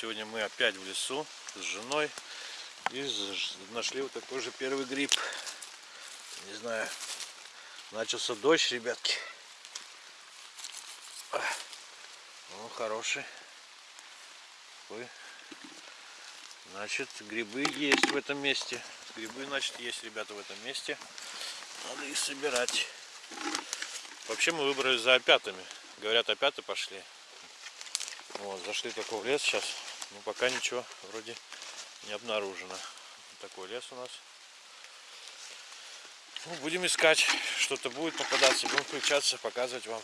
Сегодня мы опять в лесу с женой и нашли вот такой же первый гриб. Не знаю, начался дождь, ребятки. Ну, хороший. Такой. Значит, грибы есть в этом месте. Грибы, значит, есть, ребята, в этом месте. Надо их собирать. Вообще мы выбрали за опятами. Говорят, опяты пошли. Вот, зашли такой в лес сейчас. Ну, пока ничего вроде не обнаружено. Такой лес у нас. Ну, будем искать. Что-то будет попадаться. Будем включаться, показывать вам.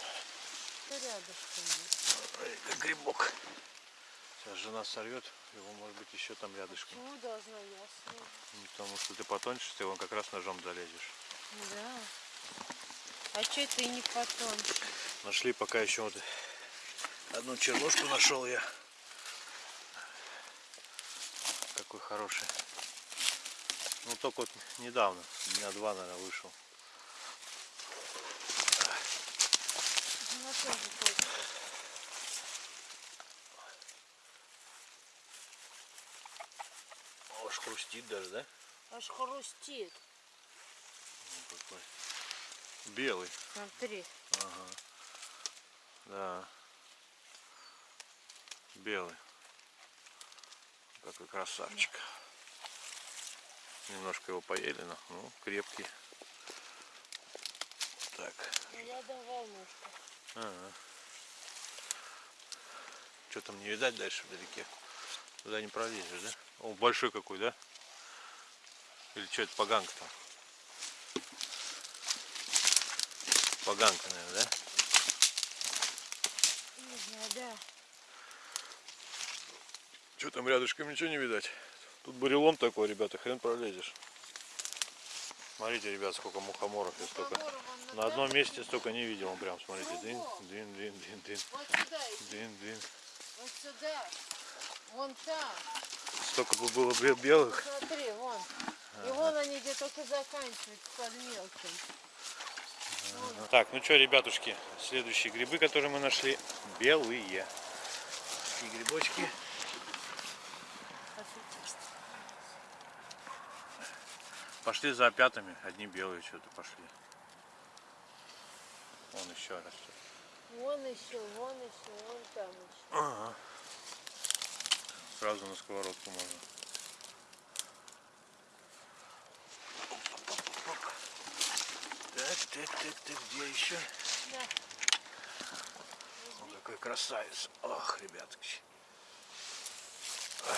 Ой, как грибок. Сейчас жена сорвет. Его может быть еще там рядышком. Ну, должна ясно. Потому что ты потоньше, ты его как раз ножом залезешь. Да. А что это и не потоньше? Нашли пока еще вот одну чернушку нашел я. Какой хороший. Ну только вот недавно, дня два, наверное, вышел. Аж хрустит даже, да? Аж хрустит. Ну, какой. Белый. Смотри. Ага. Да. Белый. Какой красавчик. Немножко его поели, но ну, крепкий. Так. Ну, я давал немножко. Ага. Что там не видать дальше вдалеке? Туда не пролезешь, да? О, большой какой, да? Или что это поганка там? Поганка, наверное, да? Не знаю, да. Что там рядышком ничего не видать? Тут бурелом такой, ребята, хрен пролезешь. Смотрите, ребят, сколько мухоморов я столько. На одном месте столько не видел, он прям, смотрите, дын, дын, Вот сюда иди. дын, дын. Вот сюда. Вон там. Столько бы было бе- белых. Смотри, вон. И вон они где только заканчиваются под мелким. Так, ну что, ребятушки, следующие грибы, которые мы нашли, белые. Такие грибочки. Пошли за опятами, одни белые что-то пошли. Вон еще растет. Вон еще, вон еще, вон там еще. Ага. Сразу на сковородку можно. Так, так, так, так, где еще? Да. О, какой красавец. Ох, ребятки. Ой.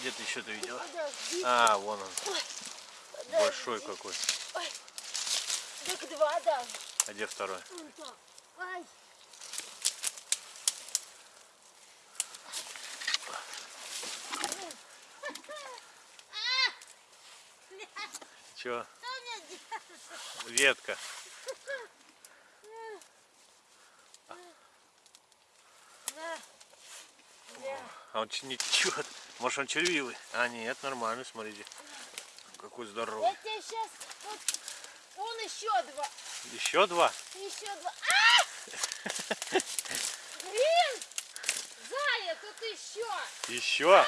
Где ты еще-то видела? А, вон он. подожди. Большой какой. Ой. Так два даже. А где второй? Вон там. Ай. Че? Что мне делать? Ветка. А он че- ничего. Может он червивый? А нет, нормальный, смотрите. Какой здоровый. Я тебе сейчас... Вот, вон еще два. Еще два? Еще два. А! Блин! Зая, тут еще. Еще?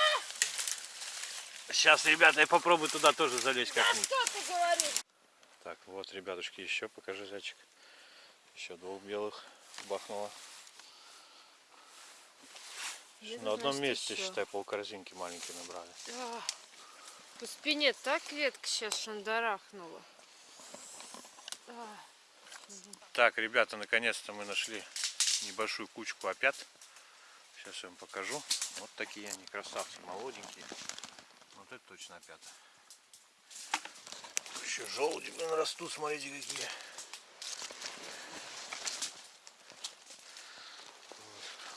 Сейчас, ребята, я попробую туда тоже залезть А как-нибудь. что ты говоришь? Так, вот, ребятушки, еще покажи зайчик. Еще двух белых бахнуло. Где-то, На одном значит, месте, еще. считай, полкорзинки маленькие набрали. А, По спине так ветка сейчас шандарахнула. А, Так, ребята, наконец-то мы нашли небольшую кучку опят. Сейчас я вам покажу. Вот такие они, красавцы, молоденькие. Вот это точно опята. Еще желуди, блин, растут, смотрите какие.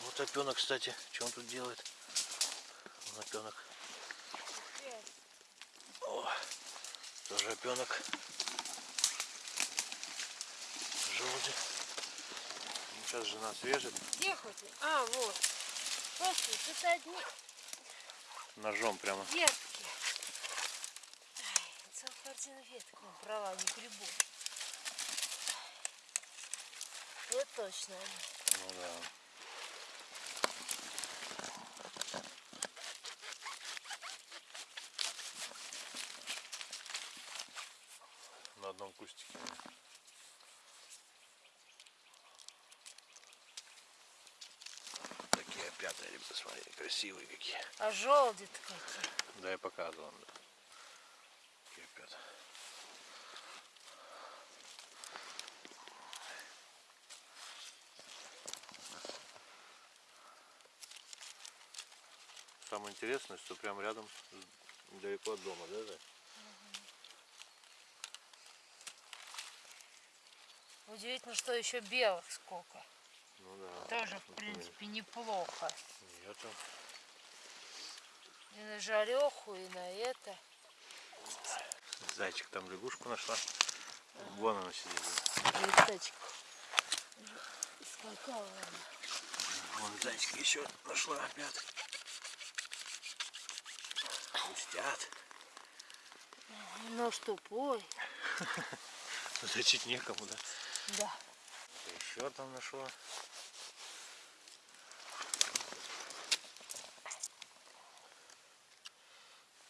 Вот. Опенок, кстати. Что он тут делает? Вон опенок. О, тоже опенок. Желуди. Ну, Сейчас жена свежит. Где хоть? А, вот. Слушай, тут одни Ножом прямо. ветки. Ай, целая картина веток набрала, не грибов. Вот точно они. Ну да. Кустики. Такие опята, ребята, смотри, красивые какие. А желуди-то какие. Да, я показывал. Да. Такие опята. Самое интересное, что прям рядом, недалеко от дома, да, Зай? Удивительно, что еще белых сколько. Ну да. Тоже, в принципе, неплохо. Нету. И на жареху, и на это. Зайчик там лягушку нашла. Вон она сидит. Леточку. Скакала она. Вон зайчик еще нашла опять. Пустят. Нож тупой. Зачить некому, да? Да. Еще там нашла.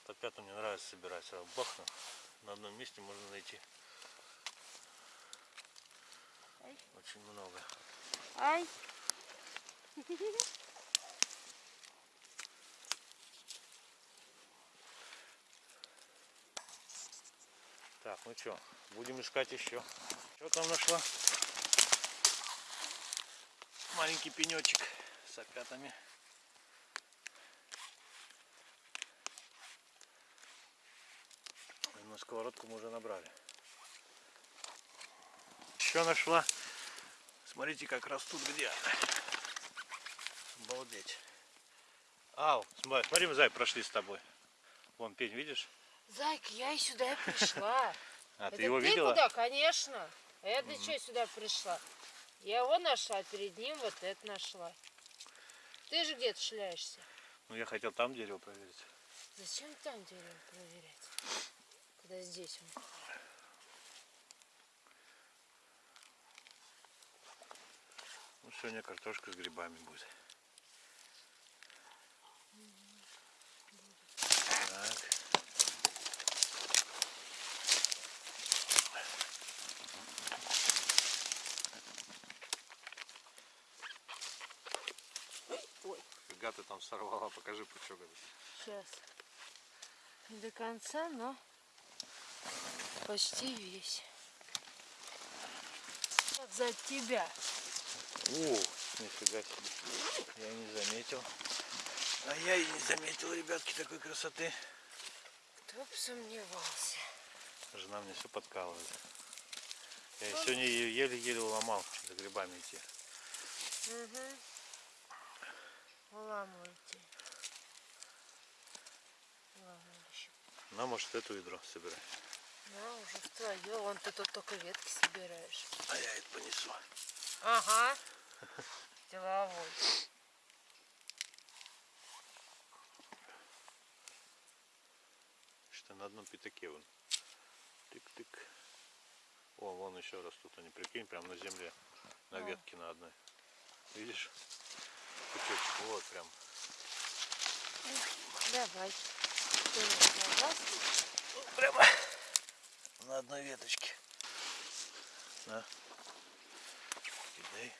Опята мне нравится собирать. Сразу бахну. На одном месте можно найти. Ай. Очень много. Ай. Так, ну что, будем искать еще. Что там нашла? Маленький пенечек с опятами. На сковородку мы уже набрали. Еще нашла. Смотрите, как растут где. Обалдеть. Ау, смотри, мы зай прошли с тобой. Вон пень, видишь? Зайка, я и сюда пришла. А, Это ты его ты видела? куда? Конечно. А я для чего сюда пришла? Я его нашла, а перед ним вот это нашла. Ты же где-то шляешься. Ну, я хотел там дерево проверить. Зачем там дерево проверять? Когда здесь он. Ну, сегодня картошка с грибами будет. Так. Ой. Фига ты там сорвала, покажи пучок этот. Сейчас. Не до конца, но почти весь. Вот за тебя. О, нифига себе. Я не заметил. А я и не заметил, ребятки, такой красоты. Кто бы сомневался. Жена мне все подкалывает. Я сегодня ее еле-еле уломал за грибами идти. Угу. Уламывающий. На, может, эту ведро собирай. На, уже в твое. Вон ты тут только ветки собираешь. А я это понесу. Ага. Деловой. Что на одном пятаке вон. Тык-тык. О, вон еще растут они, прикинь, прям на земле. На ветке на одной. Видишь? Вот прям. Давай. Прямо на одной веточке. На. Кидай.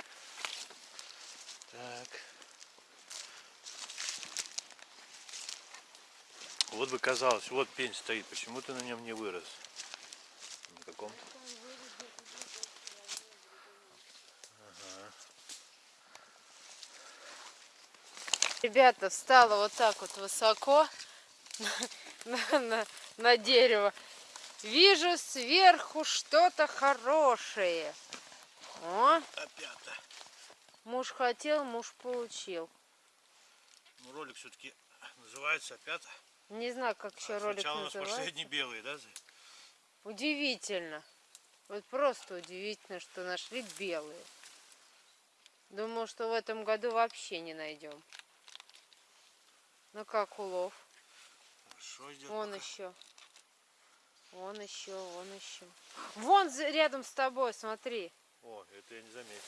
Так. Вот бы казалось, вот пень стоит, почему ты на нем не вырос? На каком? Ребята, встала вот так вот высоко на, на- на- дерево. Вижу сверху что-то хорошее. О, Опята. муж хотел, муж получил. Ну, ролик все-таки называется опята. Не знаю, как еще А ролик Сначала у нас называется. последние белые, да? Удивительно. Вот просто удивительно, что нашли белые. Думал, что в этом году вообще не найдем. Ну как улов? Хорошо идет. Вон пока. еще. Вон еще, вон еще. Вон рядом с тобой, смотри. О, это я не заметил.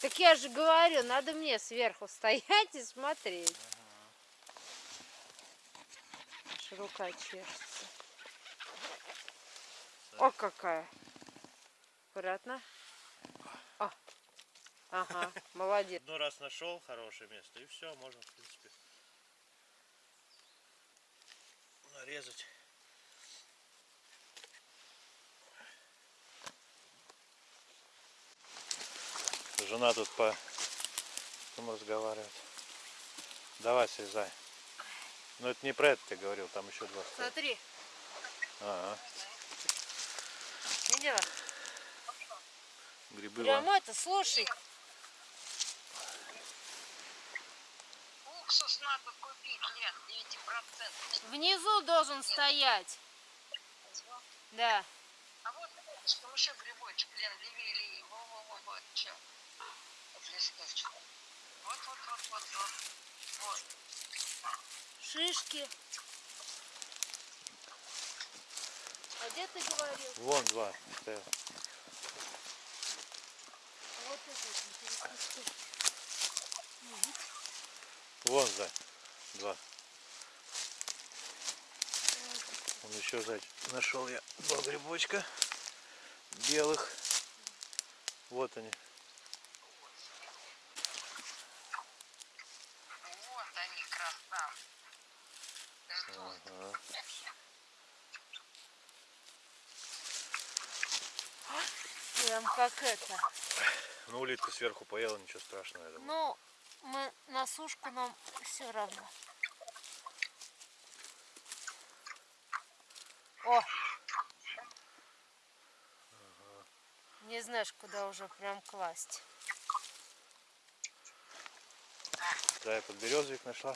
Так я же говорю, надо мне сверху стоять и смотреть. Аж рука чешется. О, какая. Аккуратно. О. Ага, молодец. Ну раз нашел хорошее место, и все, можно, нарезать. Жена тут по там разговаривает. Давай, срезай. Но это не про это ты говорил, там еще два. стоят. Смотри, Ага. видела? Грибы Прям вон. это, слушай. Надо купить, Лен, 9%. Внизу должен стоять. Да. А вот что еще грибочек, Лен, левее, левее. Во-во-во-во, че? Вот листочек. Вот-вот-вот-вот-вот. Вот. Шишки. А где ты говорил? Вон два. Вот это вот интересно. Вон за. Два. Он еще сзади. Нашел я два грибочка белых. Вот они. Вот они, красавцы. Ждут. Ага. Прям как это. Ну, улитка сверху поела, ничего страшного, я думаю. Ну, мы на сушку нам все равно. О! Не знаешь, куда уже прям класть. Да, я подберезовик нашла.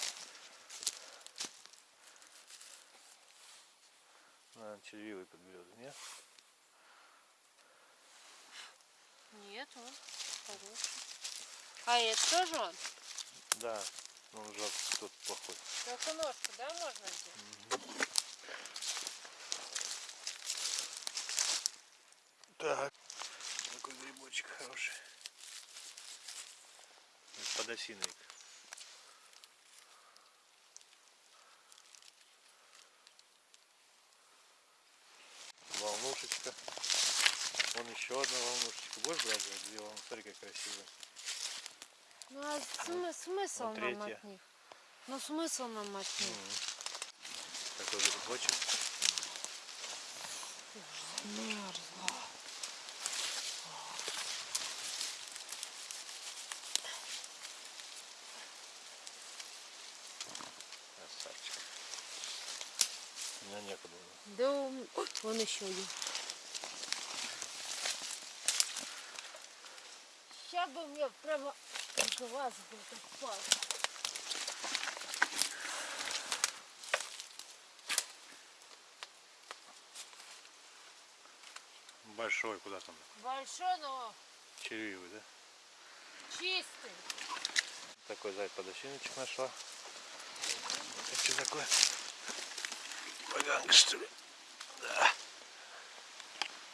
Наверное, червивый подберезовик, нет? Нет, он хороший. А это тоже он? Да, он жалко, тут плохой. Только ножку, да, можно взять? Так. Грибочек хороший. Подосиновик. Волнушечка. Вон еще одна волнушечка. Будешь брать две волны? Смотри, как красиво. Ну а смы- смысл вот нам третья. от них? Ну смысл нам от них? Такой грибочек. Мерзло. Красавчик. У меня некуда. было. Да он, Ой, вон еще один. Сейчас бы мне прямо глаз бы попал. Большой, куда там? Большой, но Червивый, да? чистый. Такой зайд подосиночек нашла. Это что такое? Поганка, что ли?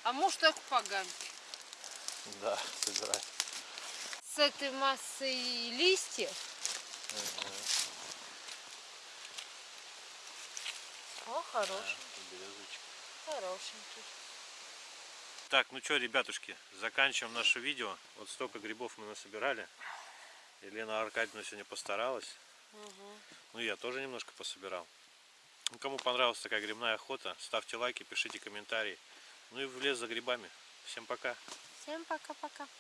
Да. А муж так поганки. Да, собирай. С этой массой листьев. О, хороший, Березочек. хорошенький. Так, ну что, ребятушки, заканчиваем наше видео. Вот столько грибов мы насобирали. Елена Аркадьевна сегодня постаралась. Мгм. Ну, я тоже немножко пособирал. Ну, кому понравилась такая грибная охота, ставьте лайки, пишите комментарии. Ну и в лес за грибами. Всем пока. Всем пока-пока.